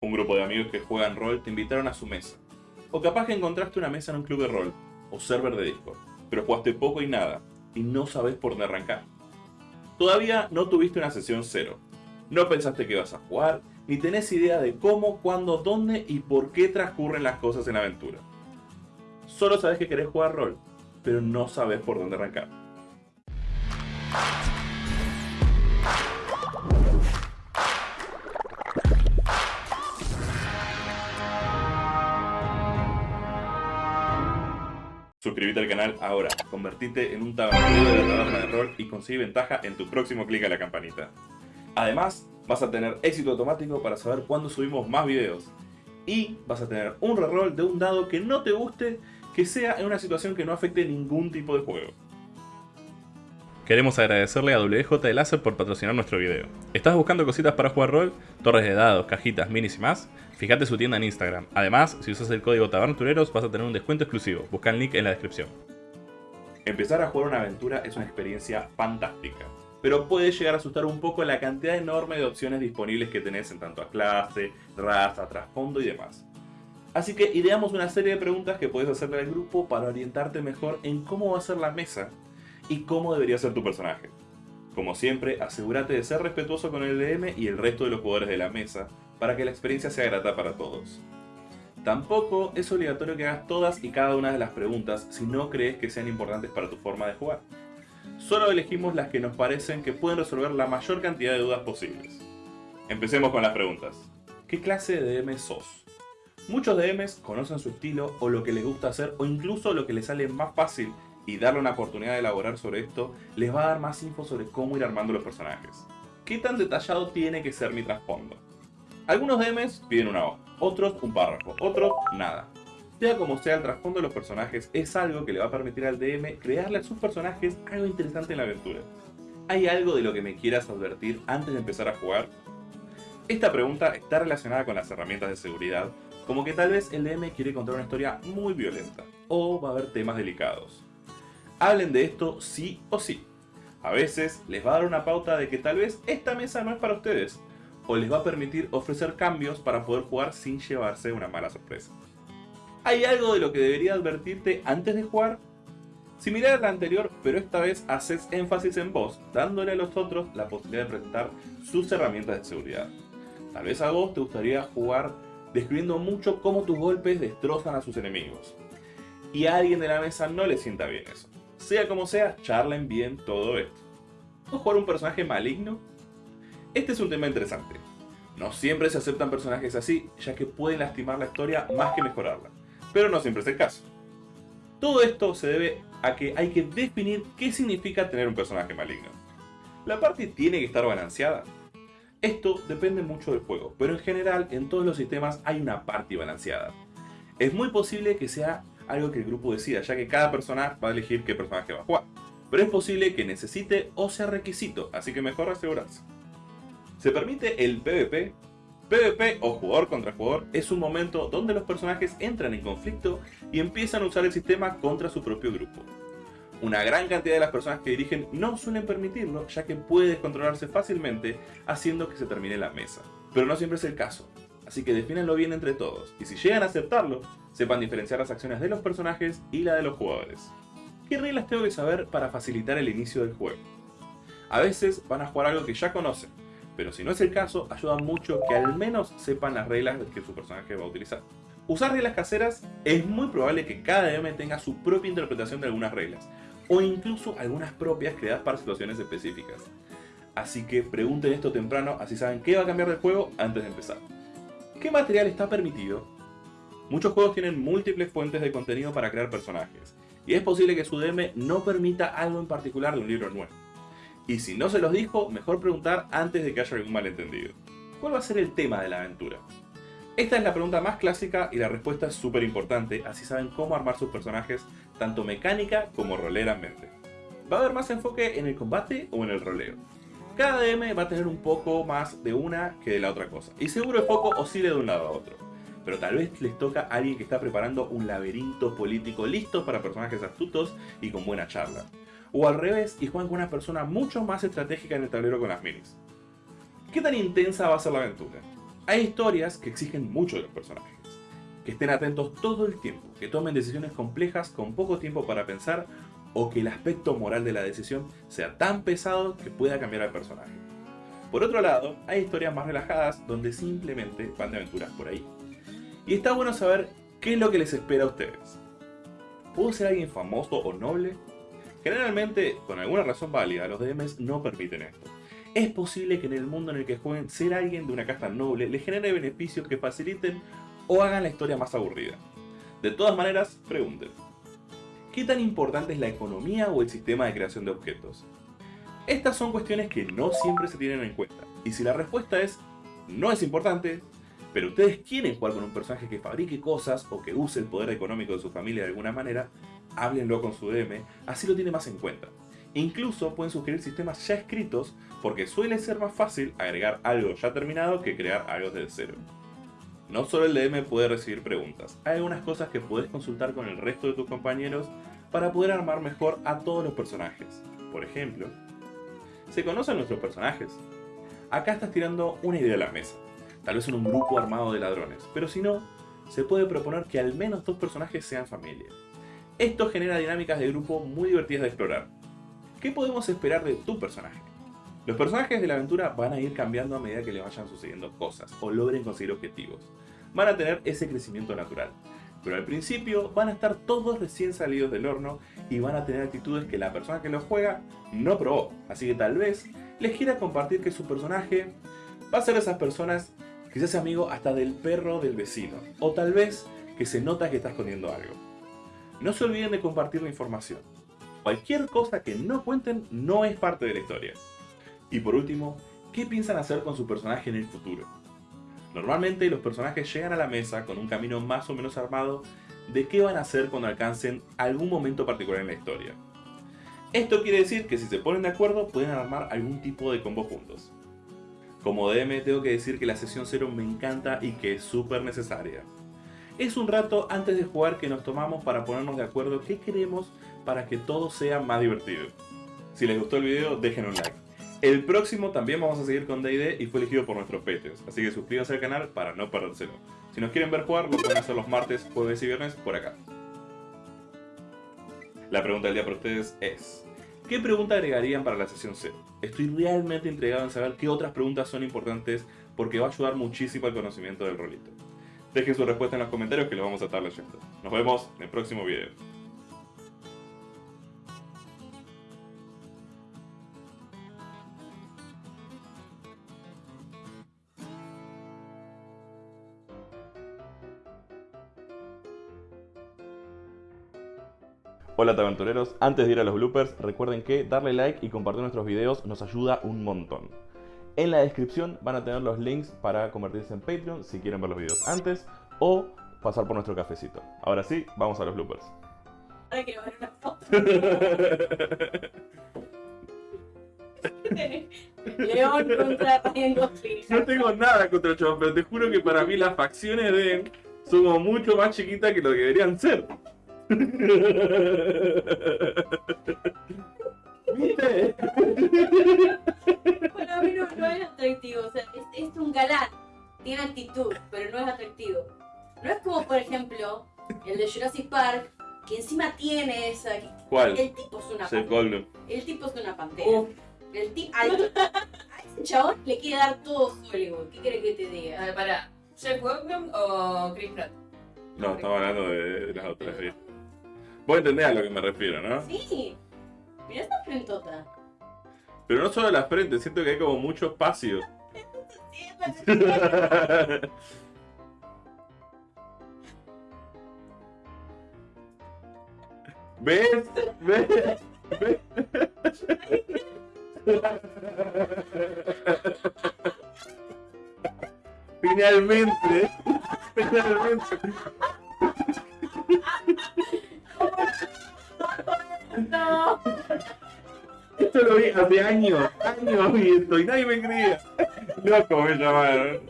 Un grupo de amigos que juegan rol te invitaron a su mesa. O capaz que encontraste una mesa en un club de rol o server de Discord, pero jugaste poco y nada y no sabes por dónde arrancar. Todavía no tuviste una sesión cero. No pensaste que ibas a jugar, ni tenés idea de cómo, cuándo, dónde y por qué transcurren las cosas en la aventura. Solo sabes que querés jugar rol, pero no sabes por dónde arrancar. Suscríbete al canal ahora, convertite en un tabernero de la taberna de rol y consigue ventaja en tu próximo clic a la campanita. Además, vas a tener éxito automático para saber cuándo subimos más videos. Y vas a tener un reroll de un dado que no te guste, que sea en una situación que no afecte ningún tipo de juego. Queremos agradecerle a WJ Láser por patrocinar nuestro video. ¿Estás buscando cositas para jugar rol? Torres de dados, cajitas, minis y más? Fíjate su tienda en Instagram. Además, si usas el código Tabertureros vas a tener un descuento exclusivo. Busca el link en la descripción. Empezar a jugar una aventura es una experiencia fantástica, pero puede llegar a asustar un poco la cantidad enorme de opciones disponibles que tenés en tanto a clase, raza, trasfondo y demás. Así que ideamos una serie de preguntas que puedes hacerle al grupo para orientarte mejor en cómo va a ser la mesa y cómo debería ser tu personaje. Como siempre, asegúrate de ser respetuoso con el DM y el resto de los jugadores de la mesa para que la experiencia sea grata para todos. Tampoco es obligatorio que hagas todas y cada una de las preguntas si no crees que sean importantes para tu forma de jugar. Solo elegimos las que nos parecen que pueden resolver la mayor cantidad de dudas posibles. Empecemos con las preguntas. ¿Qué clase de DM sos? Muchos DMs conocen su estilo o lo que les gusta hacer o incluso lo que les sale más fácil y darle una oportunidad de elaborar sobre esto les va a dar más info sobre cómo ir armando los personajes. ¿Qué tan detallado tiene que ser mi trasfondo? Algunos DMs piden una hoja, otros un párrafo, otros nada. Sea como sea el trasfondo de los personajes, es algo que le va a permitir al DM crearle a sus personajes algo interesante en la aventura. ¿Hay algo de lo que me quieras advertir antes de empezar a jugar? Esta pregunta está relacionada con las herramientas de seguridad, como que tal vez el DM quiere contar una historia muy violenta, o va a haber temas delicados hablen de esto sí o sí. A veces les va a dar una pauta de que tal vez esta mesa no es para ustedes, o les va a permitir ofrecer cambios para poder jugar sin llevarse una mala sorpresa. ¿Hay algo de lo que debería advertirte antes de jugar? Similar a la anterior, pero esta vez haces énfasis en vos, dándole a los otros la posibilidad de presentar sus herramientas de seguridad. Tal vez a vos te gustaría jugar describiendo mucho cómo tus golpes destrozan a sus enemigos. Y a alguien de la mesa no le sienta bien eso. Sea como sea, charlen bien todo esto. ¿O jugar un personaje maligno? Este es un tema interesante. No siempre se aceptan personajes así, ya que pueden lastimar la historia más que mejorarla. Pero no siempre es el caso. Todo esto se debe a que hay que definir qué significa tener un personaje maligno. ¿La parte tiene que estar balanceada? Esto depende mucho del juego, pero en general en todos los sistemas hay una parte balanceada. Es muy posible que sea algo que el grupo decida, ya que cada personaje va a elegir qué personaje va a jugar. Pero es posible que necesite o sea requisito, así que mejor asegurarse. Se permite el PvP. PvP o jugador contra jugador es un momento donde los personajes entran en conflicto y empiezan a usar el sistema contra su propio grupo. Una gran cantidad de las personas que dirigen no suelen permitirlo, ya que puede descontrolarse fácilmente haciendo que se termine la mesa. Pero no siempre es el caso, así que defínenlo bien entre todos, y si llegan a aceptarlo, sepan diferenciar las acciones de los personajes y la de los jugadores. ¿Qué reglas tengo que saber para facilitar el inicio del juego? A veces van a jugar algo que ya conocen, pero si no es el caso, ayuda mucho que al menos sepan las reglas que su personaje va a utilizar. Usar reglas caseras es muy probable que cada DM tenga su propia interpretación de algunas reglas, o incluso algunas propias creadas para situaciones específicas. Así que pregunten esto temprano, así saben qué va a cambiar del juego antes de empezar. ¿Qué material está permitido? Muchos juegos tienen múltiples fuentes de contenido para crear personajes, y es posible que su DM no permita algo en particular de un libro nuevo. Y si no se los dijo, mejor preguntar antes de que haya algún malentendido. ¿Cuál va a ser el tema de la aventura? Esta es la pregunta más clásica y la respuesta es súper importante, así saben cómo armar sus personajes tanto mecánica como roleramente. ¿Va a haber más enfoque en el combate o en el roleo? Cada DM va a tener un poco más de una que de la otra cosa. Y seguro el foco oscile de un lado a otro. Pero tal vez les toca a alguien que está preparando un laberinto político listo para personajes astutos y con buena charla. O al revés y juegan con una persona mucho más estratégica en el tablero con las minis. ¿Qué tan intensa va a ser la aventura? Hay historias que exigen mucho de los personajes, que estén atentos todo el tiempo, que tomen decisiones complejas con poco tiempo para pensar o que el aspecto moral de la decisión sea tan pesado que pueda cambiar al personaje. Por otro lado, hay historias más relajadas donde simplemente van de aventuras por ahí. Y está bueno saber qué es lo que les espera a ustedes. ¿Puedo ser alguien famoso o noble? Generalmente, con alguna razón válida, los DMs no permiten esto. Es posible que en el mundo en el que jueguen ser alguien de una casta noble les genere beneficios que faciliten o hagan la historia más aburrida. De todas maneras, pregunten. ¿Qué tan importante es la economía o el sistema de creación de objetos? Estas son cuestiones que no siempre se tienen en cuenta, y si la respuesta es no es importante, pero ustedes quieren jugar con un personaje que fabrique cosas o que use el poder económico de su familia de alguna manera, háblenlo con su DM, así lo tiene más en cuenta. Incluso pueden sugerir sistemas ya escritos porque suele ser más fácil agregar algo ya terminado que crear algo desde cero. No solo el DM puede recibir preguntas, hay algunas cosas que puedes consultar con el resto de tus compañeros para poder armar mejor a todos los personajes. Por ejemplo, ¿se conocen nuestros personajes? Acá estás tirando una idea a la mesa, tal vez en un grupo armado de ladrones, pero si no, se puede proponer que al menos dos personajes sean familia. Esto genera dinámicas de grupo muy divertidas de explorar. ¿Qué podemos esperar de tu personaje? Los personajes de la aventura van a ir cambiando a medida que le vayan sucediendo cosas o logren conseguir objetivos. Van a tener ese crecimiento natural. Pero al principio van a estar todos recién salidos del horno y van a tener actitudes que la persona que los juega no probó. Así que tal vez les quiera compartir que su personaje va a ser de esas personas que se hace amigo hasta del perro del vecino. O tal vez que se nota que está escondiendo algo. No se olviden de compartir la información. Cualquier cosa que no cuenten no es parte de la historia. Y por último, ¿qué piensan hacer con su personaje en el futuro? Normalmente los personajes llegan a la mesa con un camino más o menos armado de qué van a hacer cuando alcancen algún momento particular en la historia. Esto quiere decir que si se ponen de acuerdo pueden armar algún tipo de combo juntos. Como DM tengo que decir que la sesión 0 me encanta y que es súper necesaria. Es un rato antes de jugar que nos tomamos para ponernos de acuerdo qué queremos para que todo sea más divertido. Si les gustó el video, dejen un like. El próximo también vamos a seguir con D&D y fue elegido por nuestros Patreons, así que suscríbanse al canal para no perdérselo. Si nos quieren ver jugar, lo pueden hacer los martes, jueves y viernes por acá. La pregunta del día para ustedes es... ¿Qué pregunta agregarían para la sesión 0? Estoy realmente intrigado en saber qué otras preguntas son importantes porque va a ayudar muchísimo al conocimiento del rolito. Dejen su respuesta en los comentarios que lo vamos a estar leyendo. Nos vemos en el próximo video. Hola tabertureros, antes de ir a los bloopers, recuerden que darle like y compartir nuestros videos nos ayuda un montón. En la descripción van a tener los links para convertirse en Patreon si quieren ver los videos antes o pasar por nuestro cafecito. Ahora sí, vamos a los bloopers. Ahora quiero ver una foto. León contra Ryan Gosling. No tengo nada contra el chabón, pero te juro que para mí las facciones de él son como mucho más chiquitas que lo que deberían ser. ¿Viste? Para mí no, no es atractivo, o sea, es, es un galán. Tiene actitud, pero no es atractivo. No es como, por ejemplo, el de Jurassic Park, que encima tiene esa. ¿Cuál? El tipo es una pantera. El tipo es una pantera. El tipo. A ese chabón le quiere dar todo Hollywood. ¿Qué querés que te A diga? ver, para. ¿Jeff Goldblum o Chris Pratt? No, estamos hablando de, de las otras. ¿sí? Vos entendés a lo que me refiero, ¿no? Sí. Mirá esa frentota. Pero no solo la frente, siento que hay como mucho espacio. ¿Ves? ¿Ves? ¿Ves? Finalmente, finalmente. Esto lo vi hace años, años vi esto y nadie me creía. Loco me llamaron.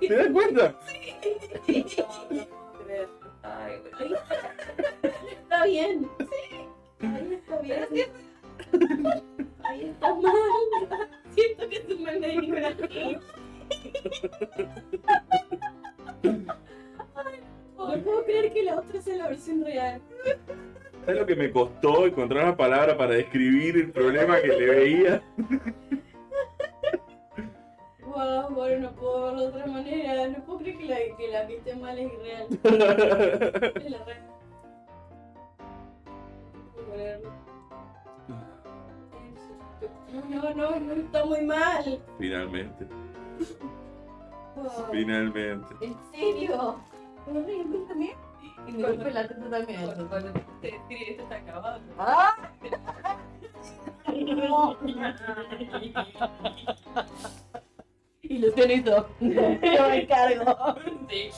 ¿Te das cuenta? Ay, güey. Está bien. Sí. Ahí está bien. Ahí está mal. Siento que un mal de No puedo creer que la otra sea la versión real. ¿Sabes lo que me costó encontrar una palabra para describir el problema que le veía? Wow, bueno, no puedo verlo de otra manera. No puedo creer que la que, la esté mal es real. Es la. No. No, no, no, está muy mal. Finalmente, Wow. finalmente. ¿En serio? ¿No me dio también? Me golpeé la teta también. Cuando, te está acabado. ¡Ah! Y lo hizo. Yo me encargo. Sí.